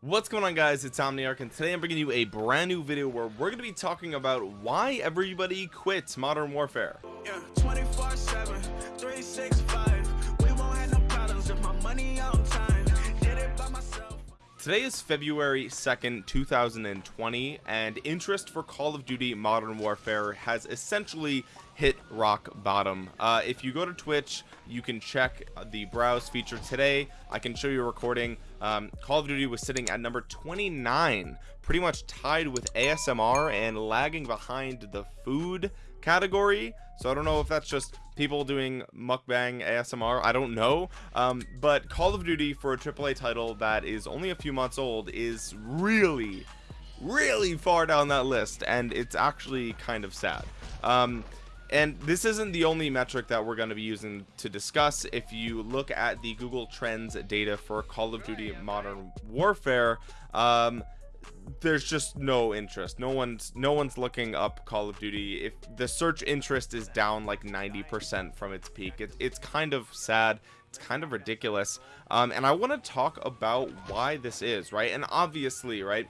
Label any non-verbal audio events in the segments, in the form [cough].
What's going on guys, it's Omniarch and today I'm bringing you a brand new video where we're going to be talking about why everybody quits Modern Warfare. Yeah, 24 7, 365, we won't have no problems if my money on time, did it by myself. Today is February 2nd, 2020 and interest for Call of Duty Modern Warfare has essentially hit rock bottom. Uh, if you go to Twitch, you can check the browse feature today. I can show you a recording. Um, Call of Duty was sitting at number 29, pretty much tied with ASMR and lagging behind the food category. So I don't know if that's just people doing mukbang ASMR. I don't know. Um, but Call of Duty for a AAA title that is only a few months old is really, really far down that list. And it's actually kind of sad. Um, and this isn't the only metric that we're going to be using to discuss. If you look at the google trends data for call of duty modern warfare um, there's just no interest. No one's no one's looking up call of duty. If the search interest is down like 90 percent from its peak it, it's kind of sad. It's kind of ridiculous. Um, and i want to talk about why this is right? And obviously right?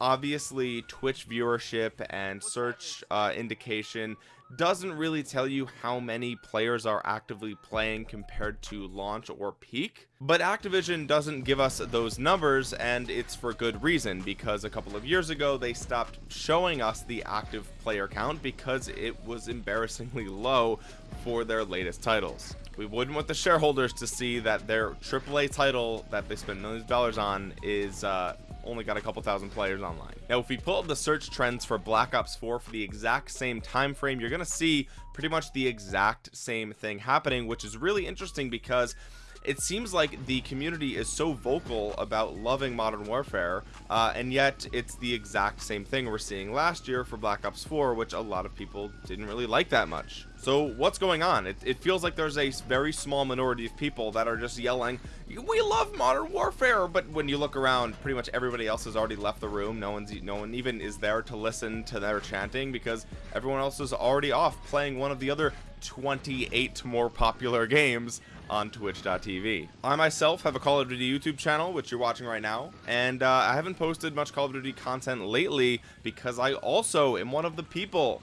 Obviously twitch viewership and search uh, indication doesn't really tell you how many players are actively playing compared to launch or peak but activision doesn't give us those numbers and it's for good reason because a couple of years ago they stopped showing us the active player count because it was embarrassingly [laughs] low for their latest titles. We wouldn't want the shareholders to see that their AAA title that they spend millions of dollars on is uh, only got a couple thousand players online. Now if we pull up the search trends for black ops 4 for the exact same time frame you're gonna see pretty much the exact same thing happening which is really interesting because it seems like the community is so vocal about loving modern warfare uh, and yet it's the exact same thing we're seeing last year for black ops 4 which a lot of people didn't really like that much. So what's going on? It, it feels like there's a very small minority of people that are just yelling we love modern warfare! But when you look around pretty much everybody else has already left the room. No one's no one even is there to listen to their chanting because everyone else is already off playing one of the other 28 more popular [laughs] games on twitch.tv i myself have a call of duty youtube channel which you're watching right now and uh, i haven't posted much call of duty content lately because i also am one of the people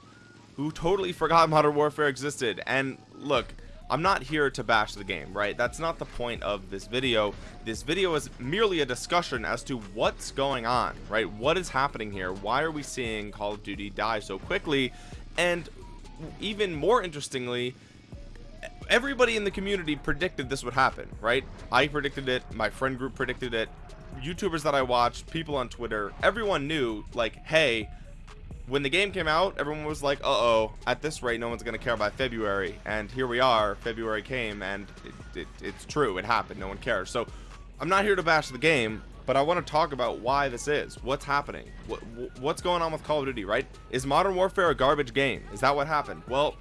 who totally forgot [laughs] modern warfare existed and look I'm not here to bash the game, right? That's not the point of this video. This video is merely a discussion as to what's going on, right? What is happening here? Why are we seeing Call of Duty die so quickly? And even more interestingly, everybody in the community predicted this would happen, right? I predicted it, my friend group predicted it, YouTubers that I watched, people on Twitter, everyone knew, like, hey, when the game came out everyone was like uh-oh at this rate no one's gonna care about February. And here we are February came and it, it, it's true it happened no one cares. So I'm not here to bash the game but I want to talk about why this is what's happening what, what's going on with Call of Duty right? Is Modern Warfare a garbage game? Is that what happened? Well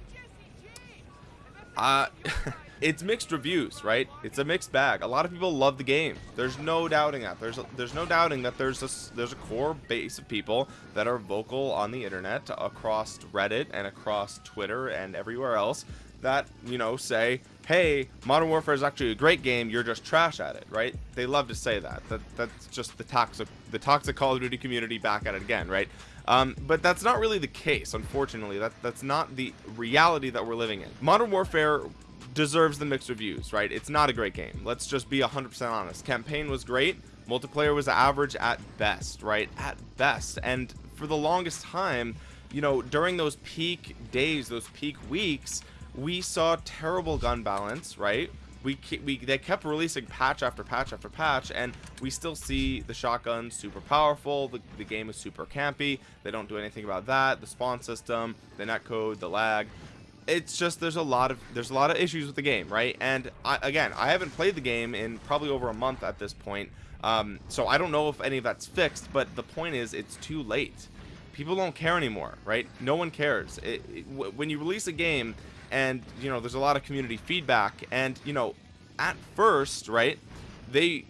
uh [laughs] it's mixed reviews right? It's a mixed bag. A lot of people love the game. There's no doubting that. There's a, there's no doubting that there's a there's a core base of people that are vocal on the internet across reddit and across twitter and everywhere else that you know say hey modern warfare is actually a great game you're just trash at it right? They love to say that. That that's just the toxic the toxic call of duty community back at it again right? Um, but that's not really the case unfortunately. That that's not the reality that we're living in. Modern warfare deserves the mixed reviews right? It's not a great game. Let's just be 100% honest. Campaign was great. Multiplayer was average at best right? At best. And for the longest time you know during those peak days those peak weeks we saw terrible gun balance right? We, we they kept releasing patch after patch after patch and we still see the shotgun super powerful the, the game is super campy they don't do anything about that the spawn system the netcode the lag. It's just there's a lot of there's a lot of issues with the game right? And I, again I haven't played the game in probably over a month at this point um, so I don't know if any of that's fixed but the point is it's too late. People don't care anymore right? No one cares. It, it, when you release a game and you know there's a lot of community feedback. And you know at first right they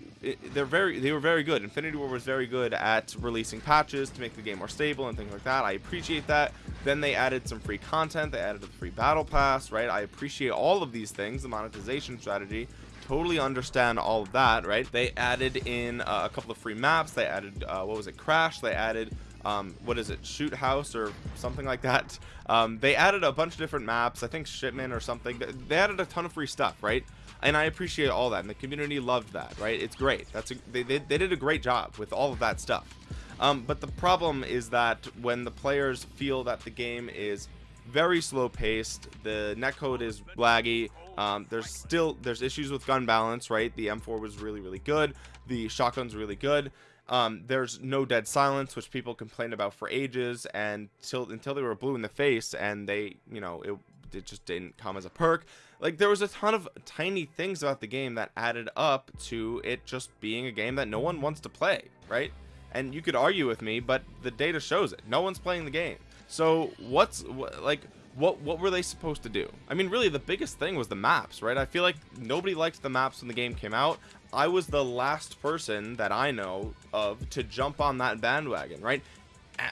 they're very they were very good. Infinity Ward was very good at releasing patches to make the game more stable and things like that. I appreciate that. Then they added some free content. They added a free battle pass right? I appreciate all of these things the monetization strategy. Totally understand all of that right? They added in uh, a couple of free maps. They added uh, what was it? Crash. They added um, what is it shoot house or something like that? Um, they added a bunch of different maps I think shipment or something. They added a ton of free stuff right? And I appreciate all that and the community loved that right? It's great. That's a, they, they, they did a great job with all of that stuff. Um, but the problem is that when the players feel that the game is very slow paced the netcode is laggy um, there's still there's issues with gun balance right? The m4 was really really good. The shotgun's really good um, there's no dead silence which people complained about for ages and till until they were blue in the face and they you know it, it just didn't come as a perk. Like there was a ton of tiny things about the game that added up to it just being a game that no one wants to play right? And you could argue with me but the data shows it. No one's playing the game. So what's like what what were they supposed to do? I mean really the biggest thing was the maps right? I feel like nobody liked the maps when the game came out i was the last person that i know of to jump on that bandwagon right?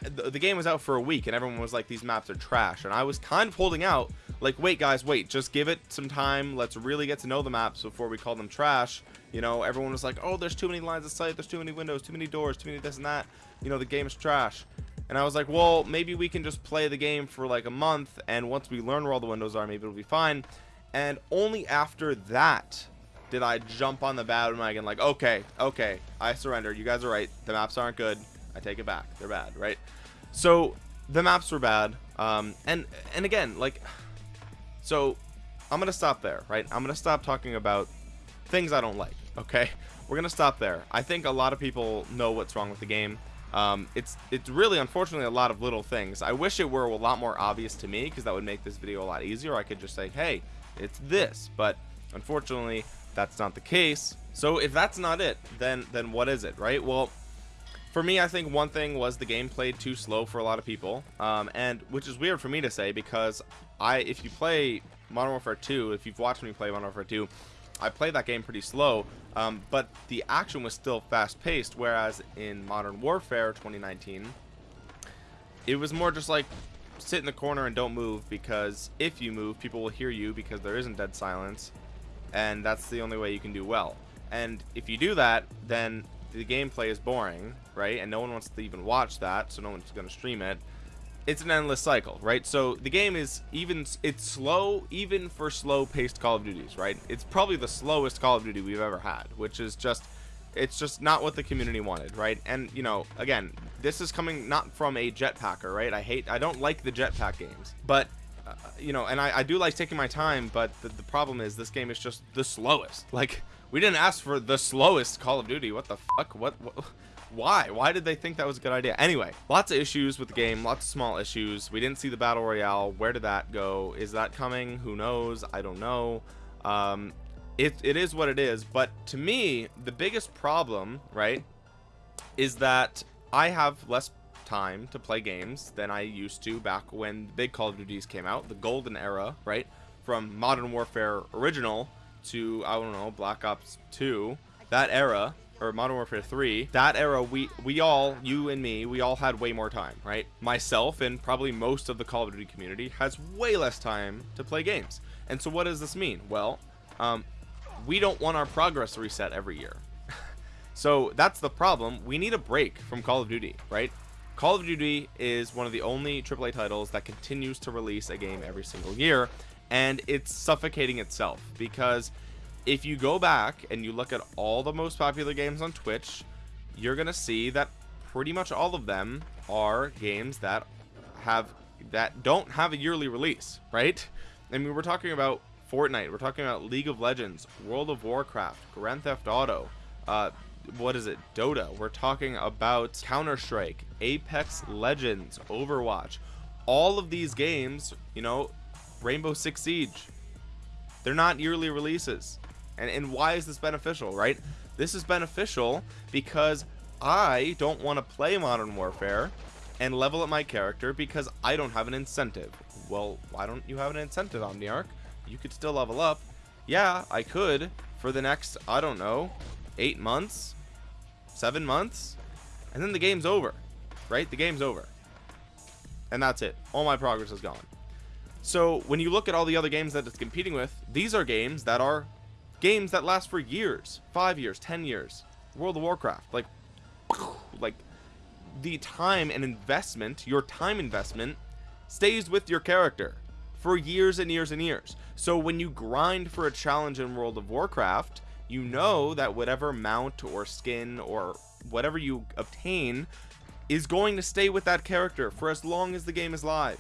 The game was out for a week and everyone was like these maps are trash. And i was kind of holding out like wait guys wait just give it some time. Let's really get to know the maps before we call them trash. You know everyone was like oh there's too many lines of sight. There's too many windows too many doors too many this and that. You know the game is trash. And I was like well maybe we can just play the game for like a month and once we learn where all the windows are maybe it'll be fine. And only after that did I jump on the bandwagon like okay okay I surrender. You guys are right. The maps aren't good. I take it back. They're bad right? So the maps were bad. Um, and and again like so I'm gonna stop there right? I'm gonna stop talking about things I don't like okay? [laughs] We're gonna stop there. I think a lot of people know what's wrong with the game. Um, it's it's really unfortunately a lot of little things. I wish it were a lot more obvious to me because that would make this video a lot easier. I could just say hey it's this. But unfortunately that's not the case. So if that's not it then then what is it right? Well for me I think one thing was the game played too slow for a lot of people. Um, and which is weird for me to say because I if you play Modern Warfare 2 if you've watched me play Modern Warfare 2 I played that game pretty slow, um, but the action was still fast-paced, whereas in Modern Warfare 2019, it was more just like sit in the corner and don't move because if you move, people will hear you because there isn't dead silence, and that's the only way you can do well. And if you do that, then the gameplay is boring, right? And no one wants to even watch that, so no one's going to stream it. It's an endless cycle right? So the game is even it's slow even for slow paced call of duties right? It's probably the slowest call of duty we've ever had which is just it's just not what the community wanted right? And you know again this is coming not from a jetpacker right? I hate i don't like the jetpack games but you know and I, I do like taking my time but the, the problem is this game is just the slowest. Like we didn't ask for the slowest call of duty. What the fuck? What, what why? Why did they think that was a good idea? Anyway lots of issues with the game lots of small issues. We didn't see the battle royale. Where did that go? Is that coming? Who knows? I don't know. Um it, it is what it is. But to me the biggest problem right is that i have less time to play games than i used to back when the big call of duties came out the golden era right from modern warfare original to i don't know black ops 2 that era or Modern Warfare 3, that era, we we all, you and me, we all had way more time, right? Myself and probably most of the Call of Duty community has way less time to play games. And so what does this mean? Well, um, we don't want our progress reset every year. [laughs] so that's the problem. We need a break from Call of Duty, right? Call of Duty is one of the only AAA titles that continues to release a game every single year, and it's suffocating itself because if you go back and you look at all the most popular games on Twitch, you're to see that pretty much all of them are games that have that don't have a yearly release, right? I mean, we're talking about Fortnite, we're talking about League of Legends, World of Warcraft, Grand Theft Auto, uh, what is it, Dota. We're talking about Counter-Strike, Apex Legends, Overwatch. All of these games, you know, Rainbow Six Siege, they're not yearly releases. And and why is this beneficial right? This is beneficial because I don't want to play Modern Warfare and level up my character because I don't have an incentive. Well why don't you have an incentive Omniarch? You could still level up. Yeah I could for the next I don't know eight months seven months and then the game's over right? The game's over. And that's it. All my progress is gone. So when you look at all the other games that it's competing with these are games that are games that last for years. Five years ten years. World of warcraft. Like [sniffs] like the time and investment your time investment stays with your character for years and years and years. So when you grind for a challenge in world of warcraft you know that whatever mount or skin or whatever you obtain is going to stay with that character for as long as the game is live.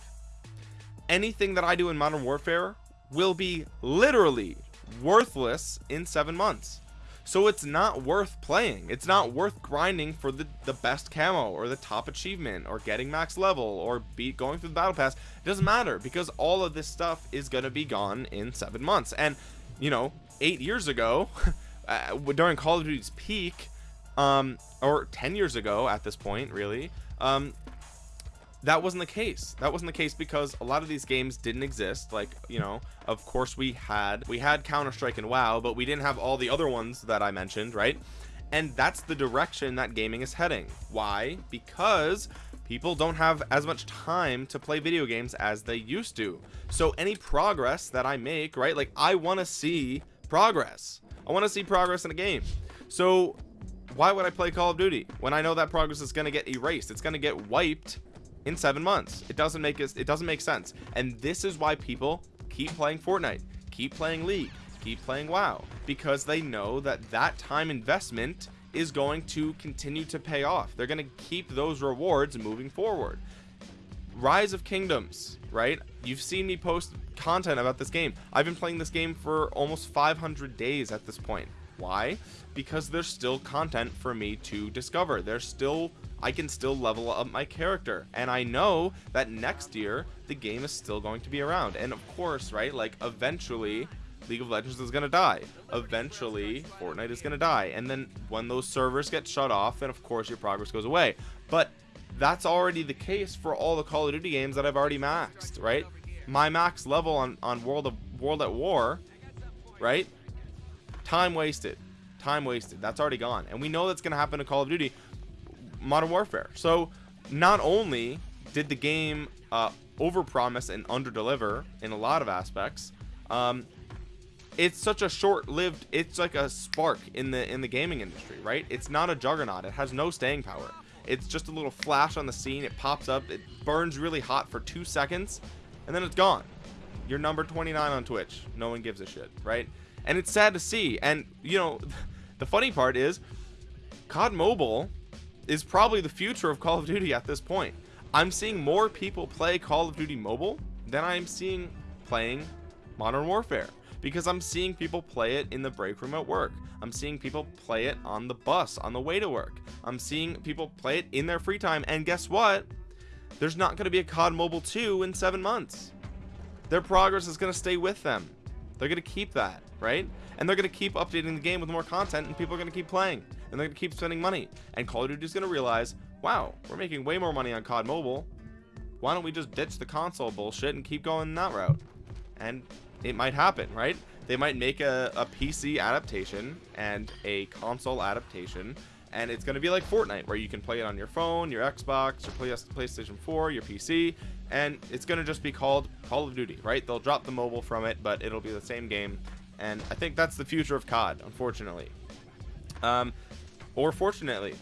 Anything that I do in modern warfare will be literally worthless in seven months. So it's not worth playing. It's not worth grinding for the the best camo or the top achievement or getting max level or beat going through the battle pass. It doesn't matter because all of this stuff is going to be gone in seven months. And you know eight years ago [laughs] uh, during call of duty's peak um or 10 years ago at this point really um that wasn't the case. That wasn't the case because a lot of these games didn't exist. Like you know of course we had we had counter-strike and wow but we didn't have all the other ones that i mentioned right? And that's the direction that gaming is heading. Why? Because people don't have as much time to play video games as they used to. So any progress that i make right like i want to see progress. I want to see progress in a game. So why would i play call of duty when i know that progress is going to get erased? It's going to get wiped in seven months. It doesn't make it it doesn't make sense. And this is why people keep playing Fortnite keep playing League keep playing WoW because they know that that time investment is going to continue to pay off. They're going to keep those rewards moving forward rise of kingdoms right? You've seen me post content about this game. I've been playing this game for almost 500 days at this point. Why? Because there's still content for me to discover. There's still I can still level up my character. And I know that next year the game is still going to be around. And of course right like eventually League of Legends is gonna die. Eventually Fortnite is gonna die. And then when those servers get shut off then of course your progress goes away. But that's already the case for all the Call of Duty games that I've already maxed right my max level on on World of World at War right time wasted time wasted that's already gone and we know that's gonna happen to Call of Duty Modern Warfare. So not only did the game uh, overpromise and underdeliver in a lot of aspects, um, it's such a short-lived. It's like a spark in the in the gaming industry, right? It's not a juggernaut. It has no staying power. It's just a little flash on the scene. It pops up. It burns really hot for two seconds, and then it's gone. You're number 29 on Twitch. No one gives a shit, right? And it's sad to see. And you know, [laughs] the funny part is, COD Mobile is probably the future of Call of Duty at this point. I'm seeing more people play Call of Duty Mobile than I'm seeing playing Modern Warfare because I'm seeing people play it in the break room at work. I'm seeing people play it on the bus on the way to work. I'm seeing people play it in their free time. And guess what? There's not going to be a COD Mobile 2 in seven months. Their progress is going to stay with them. They're going to keep that, right? And they're going to keep updating the game with more content and people are going to keep playing and they're gonna keep spending money and Call of Duty is gonna realize wow we're making way more money on COD mobile why don't we just ditch the console bullshit and keep going that route and it might happen right? They might make a, a PC adaptation and a console adaptation and it's going to be like Fortnite where you can play it on your phone your Xbox your PlayStation 4 your PC and it's going to just be called Call of Duty right? They'll drop the mobile from it but it'll be the same game and I think that's the future of COD unfortunately. Um, or fortunately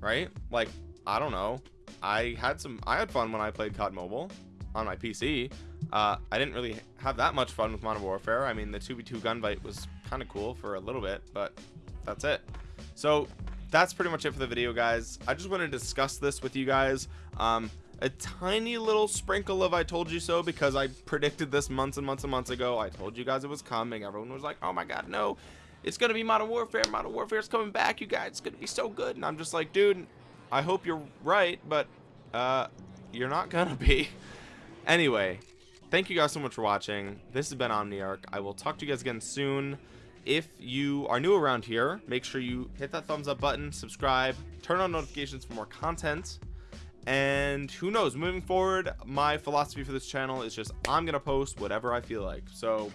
right? Like i don't know. I had some i had fun when i played cod mobile on my pc uh, i didn't really have that much fun with modern warfare. I mean the 2v2 gunfight was kind of cool for a little bit but that's it. So that's pretty much it for the video guys. I just wanted to discuss this with you guys. Um, a tiny little sprinkle of I told you so because I predicted this months and months and months ago. I told you guys it was coming. Everyone was like oh my god no. It's gonna be modern warfare. Modern warfare is coming back you guys. It's gonna be so good. And i'm just like dude i hope you're right but uh you're not gonna be. [laughs] Anyway thank you guys so much for watching. This has been omniarch. I will talk to you guys again soon. If you are new around here make sure you hit that thumbs up button subscribe turn on notifications for more content. And who knows moving forward my philosophy for this channel is just i'm gonna post whatever i feel like. So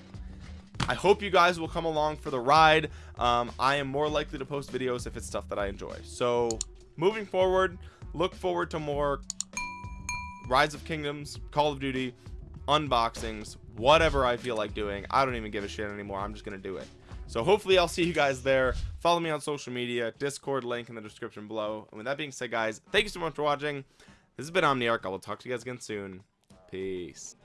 I hope you guys will come along for the ride. Um, I am more likely to post videos if it's stuff that I enjoy. So moving forward, look forward to more Rise of Kingdoms, Call of Duty, unboxings, whatever I feel like doing. I don't even give a shit anymore. I'm just going to do it. so hopefully I'll see you guys there follow me on social media discord link in the description below and with that being said guys thank you so much for watching this has been Omniarch I will talk to you guys again soon peace